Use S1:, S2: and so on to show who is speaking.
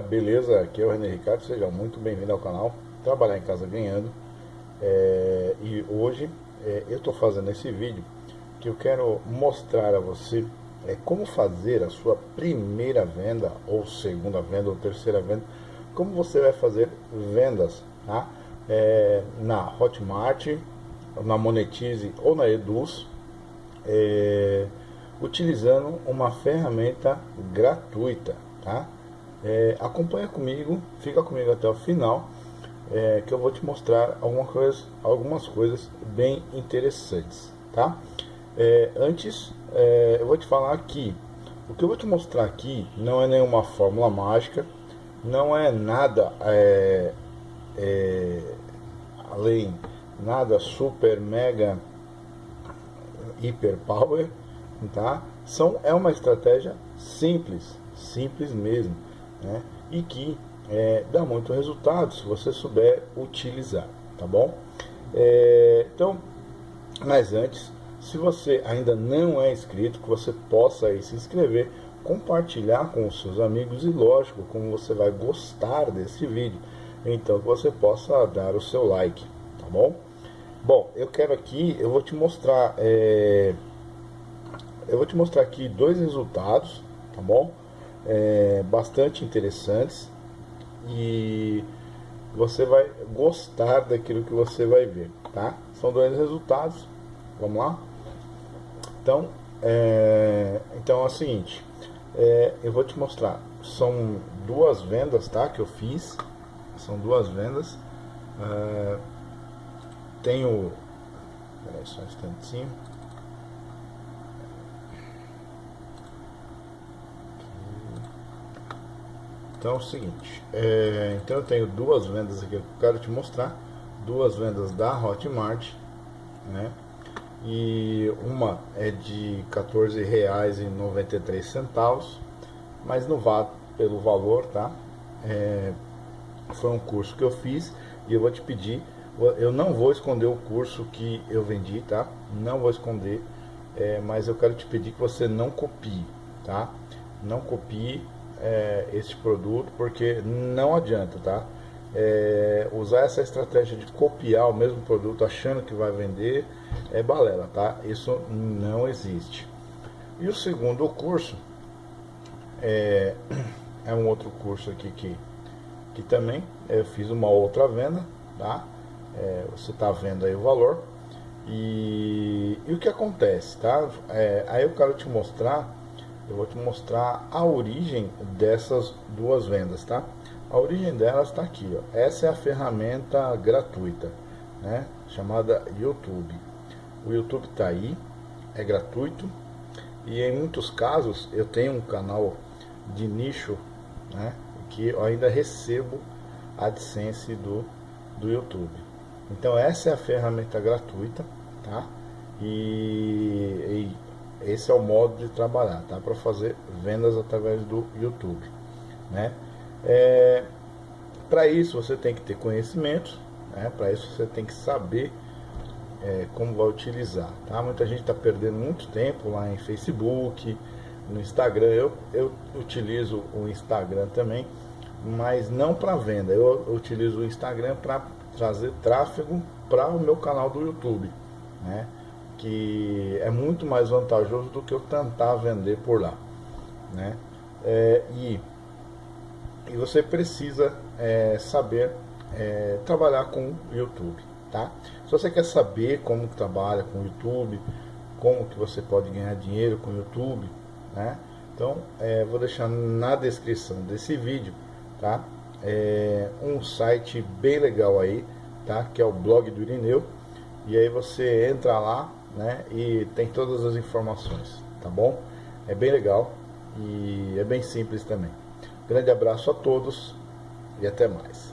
S1: beleza? Aqui é o René Ricardo, seja muito bem-vindo ao canal Trabalhar em Casa Ganhando é, E hoje é, eu estou fazendo esse vídeo que eu quero mostrar a você é, como fazer a sua primeira venda ou segunda venda ou terceira venda como você vai fazer vendas tá? É, na Hotmart, na Monetize ou na Eduz é, utilizando uma ferramenta gratuita tá? É, acompanha comigo, fica comigo até o final, é, que eu vou te mostrar alguma coisa, algumas coisas bem interessantes, tá? É, antes, é, eu vou te falar aqui, o que eu vou te mostrar aqui não é nenhuma fórmula mágica, não é nada é, é, além, nada super, mega, hiper power, tá? São, é uma estratégia simples, simples mesmo né? e que é, dá muito resultado se você souber utilizar, tá bom? É, então, mas antes, se você ainda não é inscrito, que você possa aí se inscrever, compartilhar com os seus amigos e lógico, como você vai gostar desse vídeo, então que você possa dar o seu like, tá bom? Bom, eu quero aqui, eu vou te mostrar, é, eu vou te mostrar aqui dois resultados, tá bom? É, bastante interessantes e você vai gostar daquilo que você vai ver, tá? São dois resultados, vamos lá? Então, é, então é o seguinte, é, eu vou te mostrar, são duas vendas, tá? Que eu fiz, são duas vendas, é, tenho, peraí só um instantinho, Então é o seguinte, é, então eu tenho duas vendas aqui que eu quero te mostrar, duas vendas da Hotmart, né? E uma é de R$14,93, mas não vá pelo valor, tá? É, foi um curso que eu fiz e eu vou te pedir, eu não vou esconder o curso que eu vendi, tá? Não vou esconder, é, mas eu quero te pedir que você não copie, tá? Não copie é, este produto, porque não adianta, tá? É, usar essa estratégia de copiar o mesmo produto achando que vai vender é balela, tá? Isso não existe. E o segundo curso é, é um outro curso aqui que, que também eu fiz uma outra venda, tá? É, você está vendo aí o valor. E, e o que acontece, tá? É, aí eu quero te mostrar eu vou te mostrar a origem dessas duas vendas, tá? A origem delas está aqui, ó. Essa é a ferramenta gratuita, né? Chamada YouTube. O YouTube está aí, é gratuito e em muitos casos eu tenho um canal de nicho, né? Que eu ainda recebo AdSense do, do YouTube. Então essa é a ferramenta gratuita, tá? E, e esse é o modo de trabalhar, tá? Para fazer vendas através do YouTube, né? É, para isso você tem que ter conhecimento, né? Para isso você tem que saber é, como vai utilizar, tá? Muita gente está perdendo muito tempo lá em Facebook, no Instagram. Eu, eu utilizo o Instagram também, mas não para venda. Eu, utilizo o Instagram para trazer tráfego para o meu canal do YouTube, né? Que é muito mais vantajoso do que eu tentar vender por lá, né? É, e, e você precisa é, saber é, trabalhar com o YouTube, tá? Se você quer saber como trabalha com o YouTube, como que você pode ganhar dinheiro com o YouTube, né? Então, é, vou deixar na descrição desse vídeo, tá? É, um site bem legal aí, tá? Que é o blog do Irineu. E aí você entra lá, né? E tem todas as informações, tá bom? É bem legal e é bem simples também. Grande abraço a todos e até mais.